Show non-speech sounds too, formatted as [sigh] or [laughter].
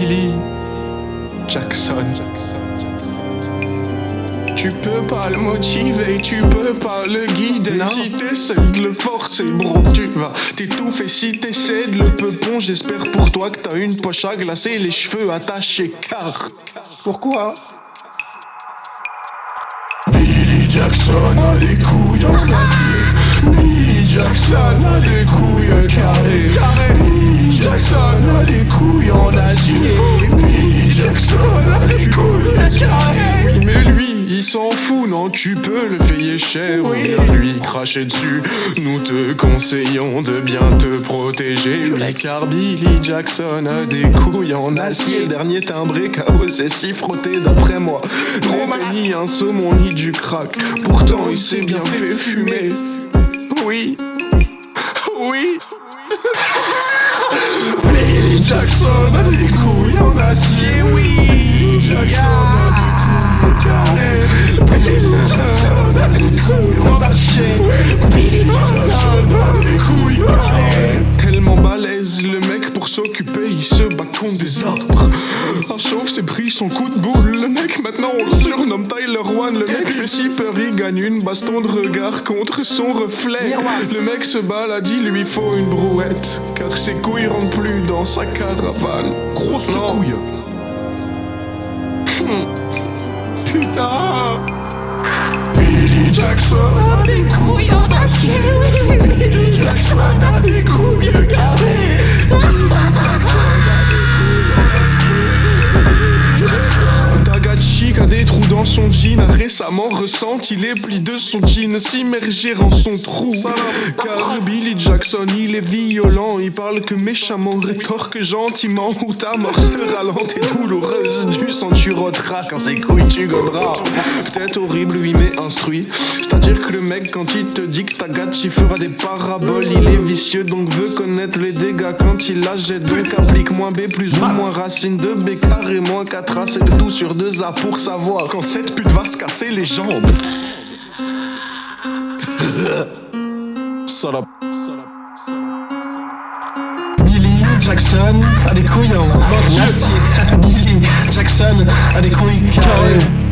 Billy Jackson. Tu peux pas le motiver, tu peux pas le guider. Non. Si t'essaies de le forcer, bro, tu vas t'étouffer. Si t'essaies de le peupon, j'espère pour toi que t'as une poche à glacer Les cheveux attachés car Pourquoi? Billy Jackson a des couilles en acier Billy Jackson a des couilles carrées s'en fout non tu peux le payer cher. Ou bien lui cracher dessus. Nous te conseillons de bien te protéger. Oui car Billy Jackson a des couilles en acier. Le dernier timbré KO c'est si frotté d'après moi. N'est ni un saumon ni du crack. Pourtant il s'est bien fait fumer. Oui. Oui. [laughs] Billy Jackson a des couilles en acier. Oui. Jackson balèze le mec pour s'occuper il se bat contre des arbres. Un chauve s'est pris son coup de boule. Le mec maintenant on le surnomme Tyler One. Le mec fait si peur il gagne une baston de regard contre son reflet. Le mec se balade il lui faut une brouette. Car ses couilles rentrent plus dans sa caravane. Grosse couille. Putain. Billy Jackson a des couilles en acier. Billy Jackson a des couilles son jean. A récemment ressenti les plis de son jean s'immerger en son trou. Car Billy Jackson il est violent. Il parle que méchamment. Rétorque gentiment Ou ta mort sera lente et douloureuse. Du sang tu rôteras quand ses couilles tu goberas Peut-être horrible oui mais instruit. C'est-à-dire que le mec quand il te dit que Tagachi fera des paraboles. Il est vicieux donc veut connaître les dégâts. Quand il la jette Donc applique moins B plus ou moins racine. De B carré moins 4 A C'est tout sur 2 A pour savoir cette pute va se casser les jambes Salope Billy Jackson a des couilles en acier. Billy Jackson a des couilles carrées.